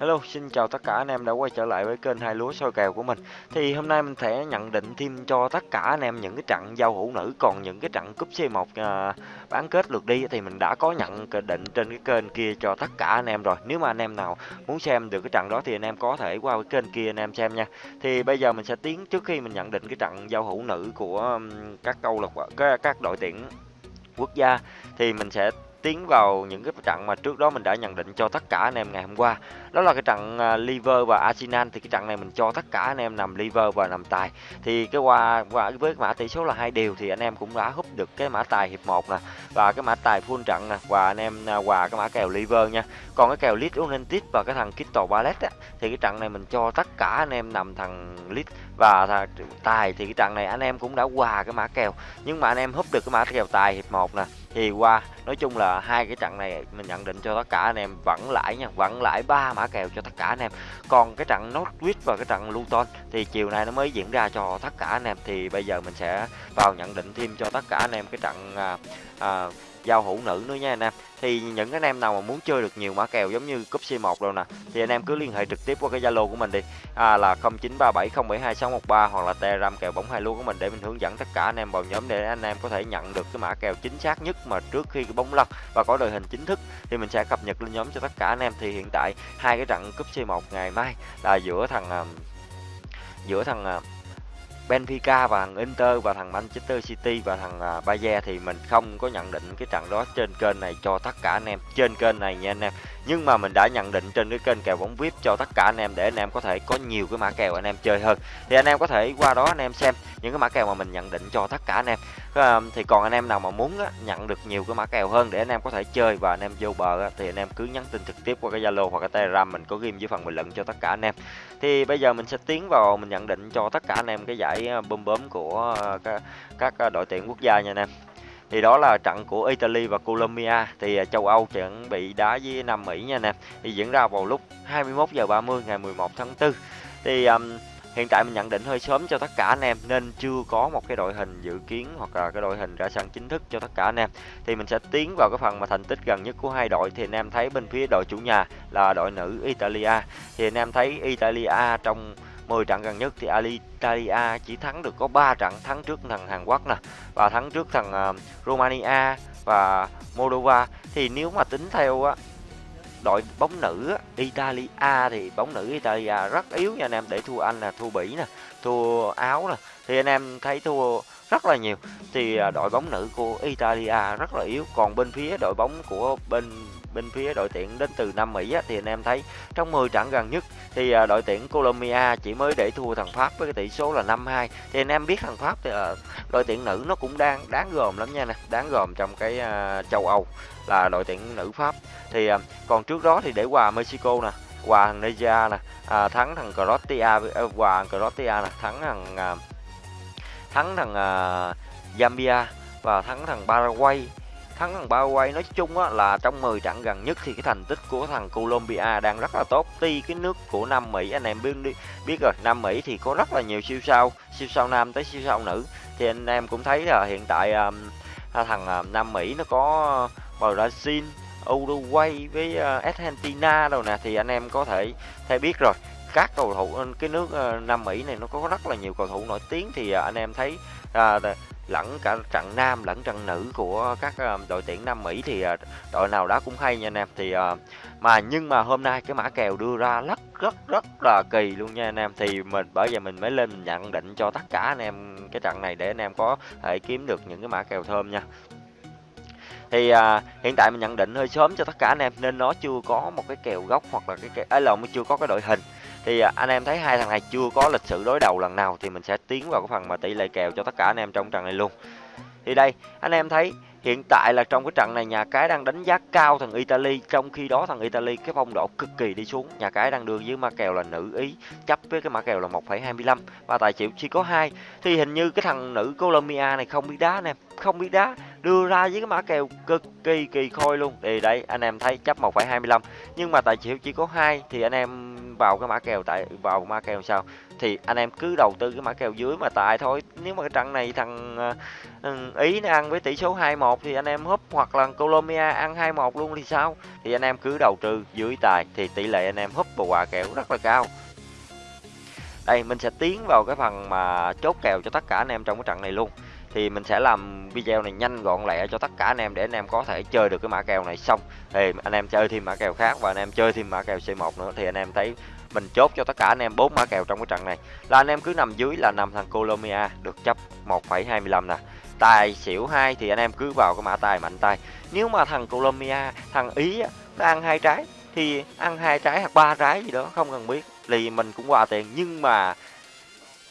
Hello, xin chào tất cả anh em đã quay trở lại với kênh hai lúa soi kèo của mình. Thì hôm nay mình sẽ nhận định thêm cho tất cả anh em những cái trận giao hữu nữ còn những cái trận cúp C1 à, bán kết lượt đi thì mình đã có nhận định trên cái kênh kia cho tất cả anh em rồi. Nếu mà anh em nào muốn xem được cái trận đó thì anh em có thể qua cái kênh kia anh em xem nha. Thì bây giờ mình sẽ tiến trước khi mình nhận định cái trận giao hữu nữ của các câu lạc các, các đội tuyển quốc gia thì mình sẽ tiến vào những cái trận mà trước đó mình đã nhận định cho tất cả anh em ngày hôm qua. Đó là cái trận à, Liver và Arsenal, thì cái trận này mình cho tất cả anh em nằm Liver và nằm tài. Thì cái qua qua với mã tỷ số là hai điều thì anh em cũng đã húp được cái mã tài hiệp 1 nè, và cái mã tài full trận nè, và anh em quà cái mã kèo Liver nha. Còn cái kèo Leeds United và cái thằng kittle ballet á, thì cái trận này mình cho tất cả anh em nằm thằng lit và tài. Thì cái trận này anh em cũng đã quà cái mã kèo, nhưng mà anh em húp được cái mã kèo tài hiệp 1 nè thì qua nói chung là hai cái trận này mình nhận định cho tất cả anh em vẫn lãi nha vẫn lãi ba mã kèo cho tất cả anh em. Còn cái trận Norwich và cái trận Luton thì chiều nay nó mới diễn ra cho tất cả anh em. Thì bây giờ mình sẽ vào nhận định thêm cho tất cả anh em cái trận à, à, giao hữu nữ nữa nha anh em. Thì những anh em nào mà muốn chơi được nhiều mã kèo giống như cúp C1 đâu nè thì anh em cứ liên hệ trực tiếp qua cái Zalo của mình đi. À, là 0937072613 hoặc là Telegram kèo bóng hai lúa của mình để mình hướng dẫn tất cả anh em vào nhóm để anh em có thể nhận được cái mã kèo chính xác nhất mà trước khi cái bóng lăn và có đội hình chính thức. Thì mình sẽ cập nhật lên nhóm cho tất cả anh em. Thì hiện tại hai cái trận cúp C1 ngày mai là giữa thằng à, giữa thằng à, Benfica và thằng Inter và thằng Manchester City và thằng uh, Bayern thì mình không có nhận định cái trận đó trên kênh này cho tất cả anh em. Trên kênh này nha anh em nhưng mà mình đã nhận định trên cái kênh kèo bóng vip cho tất cả anh em để anh em có thể có nhiều cái mã kèo anh em chơi hơn thì anh em có thể qua đó anh em xem những cái mã kèo mà mình nhận định cho tất cả anh em thì còn anh em nào mà muốn á, nhận được nhiều cái mã kèo hơn để anh em có thể chơi và anh em vô bờ á, thì anh em cứ nhắn tin trực tiếp qua cái zalo hoặc cái telegram mình có ghim dưới phần bình luận cho tất cả anh em thì bây giờ mình sẽ tiến vào mình nhận định cho tất cả anh em cái giải bơm bấm của các, các đội tuyển quốc gia nha anh em thì đó là trận của Italy và Colombia. Thì à, châu Âu chuẩn bị đá với Nam Mỹ nha anh em thì diễn ra vào lúc 21 giờ 30 ngày 11 tháng 4 thì um, hiện tại mình nhận định hơi sớm cho tất cả anh em nên chưa có một cái đội hình dự kiến hoặc là cái đội hình ra sân chính thức cho tất cả anh em. Thì mình sẽ tiến vào cái phần mà thành tích gần nhất của hai đội. Thì anh em thấy bên phía đội chủ nhà là đội nữ Italia. Thì anh em thấy Italia trong 10 trận gần nhất thì Italia chỉ thắng được có 3 trận thắng trước thằng Hàn Quốc nè và thắng trước thằng uh, Romania và Moldova. Thì nếu mà tính theo á đội bóng nữ á, Italia thì bóng nữ Italia rất yếu nha anh em để thua Anh là thua Bỉ nè thua Áo nè. Thì anh em thấy thua rất là nhiều. Thì ờ, đội bóng nữ của Italia rất là yếu. Còn bên phía đội bóng của bên bên phía đội tuyển đến từ Nam Mỹ á, thì anh em thấy trong 10 trận gần nhất thì à, đội tuyển Colombia chỉ mới để thua thằng Pháp với cái tỷ số là 5-2 thì anh em biết thằng Pháp thì à, đội tuyển nữ nó cũng đang đáng gồm lắm nha nè đáng gồm trong cái à, châu Âu là đội tuyển nữ Pháp. Thì à, còn trước đó thì để quà Mexico nè quà thằng Nigeria nè à, thắng thằng Croatia uh, quà Croatia nè thắng thằng à, thắng thằng à, Zambia và thắng thằng Paraguay thắng thằng Paraguay. Nói chung á, là trong 10 trận gần nhất thì cái thành tích của thằng Colombia đang rất là tốt. Tuy cái nước của Nam Mỹ anh em biết biết rồi Nam Mỹ thì có rất là nhiều siêu sao siêu sao nam tới siêu sao nữ. Thì anh em cũng thấy là hiện tại um, thằng uh, Nam Mỹ nó có Brazil Uruguay với uh, Argentina đâu nè. Thì anh em có thể thấy biết rồi các cầu thủ cái nước uh, Nam Mỹ này nó có rất là nhiều cầu thủ nổi tiếng. Thì uh, anh em thấy à, lẫn cả trận nam lẫn trận nữ của các uh, đội tuyển Nam Mỹ thì uh, đội nào đó cũng hay nha anh em. Thì uh, mà nhưng mà hôm nay cái mã kèo đưa ra rất rất rất là kỳ luôn nha anh em. Thì mình bởi vậy mình mới lên mình nhận định cho tất cả anh em cái trận này để anh em có thể kiếm được những cái mã kèo thơm nha. Thì à, hiện tại mình nhận định hơi sớm cho tất cả anh em nên nó chưa có một cái kèo gốc hoặc là cái kèo ấy lộn chưa có cái đội hình thì à, anh em thấy hai thằng này chưa có lịch sử đối đầu lần nào thì mình sẽ tiến vào cái phần mà tỷ lệ kèo cho tất cả anh em trong trận này luôn. Thì đây anh em thấy hiện tại là trong cái trận này nhà cái đang đánh giá cao thằng Italy trong khi đó thằng Italy cái phong độ cực kỳ đi xuống. Nhà cái đang đưa với ma kèo là nữ ý chấp với cái mã kèo là 1,25 và tài chịu chỉ có hai. Thì hình như cái thằng nữ Colombia này không biết đá anh em không biết đá đưa ra với cái mã kèo cực kỳ kỳ khôi luôn. Thì đấy anh em thấy chấp 1,25 nhưng mà tài xỉu chỉ có hai thì anh em vào cái mã kèo tại vào mã kèo sao? Thì anh em cứ đầu tư cái mã kèo dưới mà tại thôi. Nếu mà cái trận này thằng uh, ý nó ăn với tỷ số 21 thì anh em húp hoặc là Colombia ăn 21 luôn thì sao? Thì anh em cứ đầu tư dưới tài thì tỷ lệ anh em húp và quà kèo rất là cao. Đây mình sẽ tiến vào cái phần mà chốt kèo cho tất cả anh em trong cái trận này luôn thì mình sẽ làm video này nhanh gọn lẹ cho tất cả anh em để anh em có thể chơi được cái mã kèo này xong. Thì anh em chơi thêm mã kèo khác và anh em chơi thêm mã kèo C1 nữa thì anh em thấy mình chốt cho tất cả anh em bốn mã kèo trong cái trận này. Là anh em cứ nằm dưới là nằm thằng Colombia được chấp 1,25 nè. Tài xỉu hai thì anh em cứ vào cái mã tài mạnh tay. Nếu mà thằng Colombia thằng Ý nó ăn hai trái thì ăn hai trái hoặc ba trái gì đó không cần biết. Thì mình cũng qua tiền nhưng mà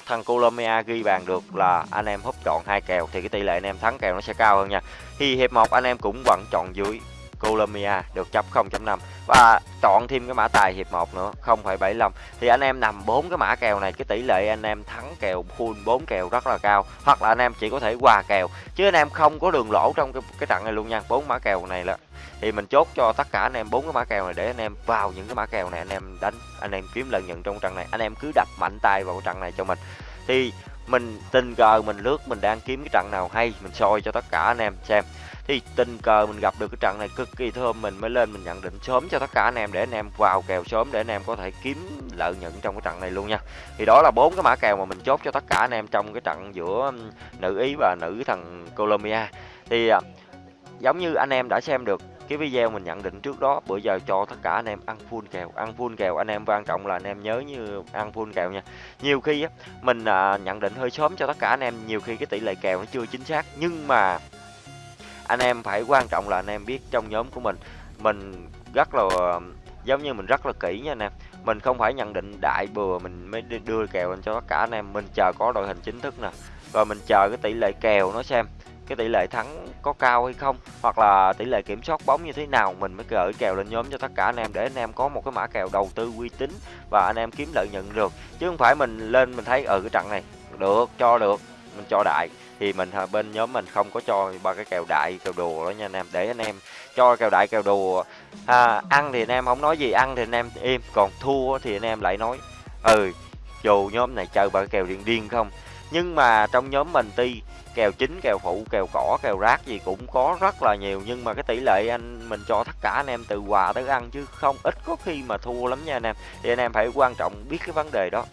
thằng Colombia ghi bàn được là anh em húp chọn hai kèo, thì cái tỷ lệ anh em thắng kèo nó sẽ cao hơn nha. Thì hiệp một, anh em cũng vẫn chọn dưới. Colombia được chấp 0.5 và chọn thêm cái mã tài hiệp 1 nữa 0,75 thì anh em nằm bốn cái mã kèo này cái tỷ lệ anh em thắng kèo full 4 kèo rất là cao. Hoặc là anh em chỉ có thể hòa kèo chứ anh em không có đường lỗ trong cái, cái trận này luôn nha. Bốn mã kèo này là thì mình chốt cho tất cả anh em bốn cái mã kèo này để anh em vào những cái mã kèo này anh em đánh anh em kiếm lợi nhuận trong trận này. Anh em cứ đập mạnh tay vào trận này cho mình. Thì mình tình cờ, mình lướt, mình đang kiếm cái trận nào hay, mình soi cho tất cả anh em xem. Thì tình cờ mình gặp được cái trận này cực kỳ thơm, mình mới lên mình nhận định sớm cho tất cả anh em để anh em vào kèo sớm để anh em có thể kiếm lợi nhuận trong cái trận này luôn nha. Thì đó là bốn cái mã kèo mà mình chốt cho tất cả anh em trong cái trận giữa nữ ý và nữ thằng Colombia. Thì à, giống như anh em đã xem được cái video mình nhận định trước đó bữa giờ cho tất cả anh em ăn full kèo ăn full kèo anh em quan trọng là anh em nhớ như ăn full kèo nha. Nhiều khi á mình à, nhận định hơi sớm cho tất cả anh em nhiều khi cái tỷ lệ kèo nó chưa chính xác nhưng mà anh em phải quan trọng là anh em biết trong nhóm của mình mình rất là giống như mình rất là kỹ nha anh em. Mình không phải nhận định đại bừa mình mới đưa kèo lên cho tất cả anh em mình chờ có đội hình chính thức nè rồi mình chờ cái tỷ lệ kèo nó xem cái tỷ lệ thắng có cao hay không hoặc là tỷ lệ kiểm soát bóng như thế nào mình mới gửi kèo lên nhóm cho tất cả anh em để anh em có một cái mã kèo đầu tư uy tín và anh em kiếm lợi nhuận được. Chứ không phải mình lên mình thấy ở ừ, cái trận này được cho được mình cho đại thì mình bên nhóm mình không có cho ba cái kèo đại kèo đồ đó nha anh em. Để anh em cho kèo đại kèo đồ à, ăn thì anh em không nói gì ăn thì anh em im còn thua thì anh em lại nói ừ dù nhóm này chơi ba cái kèo điên điên không nhưng mà trong nhóm mình ti kèo chính kèo phụ kèo cỏ kèo rác gì cũng có rất là nhiều. Nhưng mà cái tỷ lệ anh mình cho tất cả anh em từ quà tới ăn chứ không ít có khi mà thua lắm nha anh em. Thì anh em phải quan trọng biết cái vấn đề đó.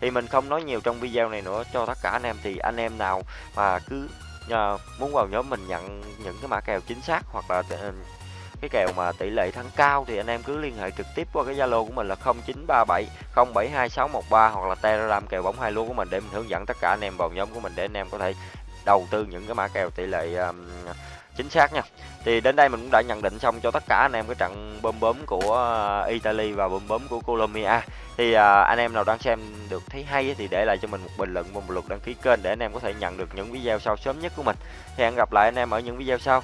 Thì mình không nói nhiều trong video này nữa cho tất cả anh em. Thì anh em nào mà cứ uh, muốn vào nhóm mình nhận những cái mã kèo chính xác hoặc là uh, cái kèo mà tỷ lệ thắng cao thì anh em cứ liên hệ trực tiếp qua cái Zalo của mình là 0937 072613 hoặc là Telegram kèo bóng hai lúa của mình để mình hướng dẫn tất cả anh em vào nhóm của mình để anh em có thể đầu tư những cái mã kèo tỷ lệ um, chính xác nha. Thì đến đây mình cũng đã nhận định xong cho tất cả anh em cái trận bơm bấm của Italy và bơm bấm của Colombia. Thì à, anh em nào đang xem được thấy hay thì để lại cho mình một bình luận và một lượt đăng ký kênh để anh em có thể nhận được những video sau sớm nhất của mình. Thì hẹn gặp lại anh em ở những video sau.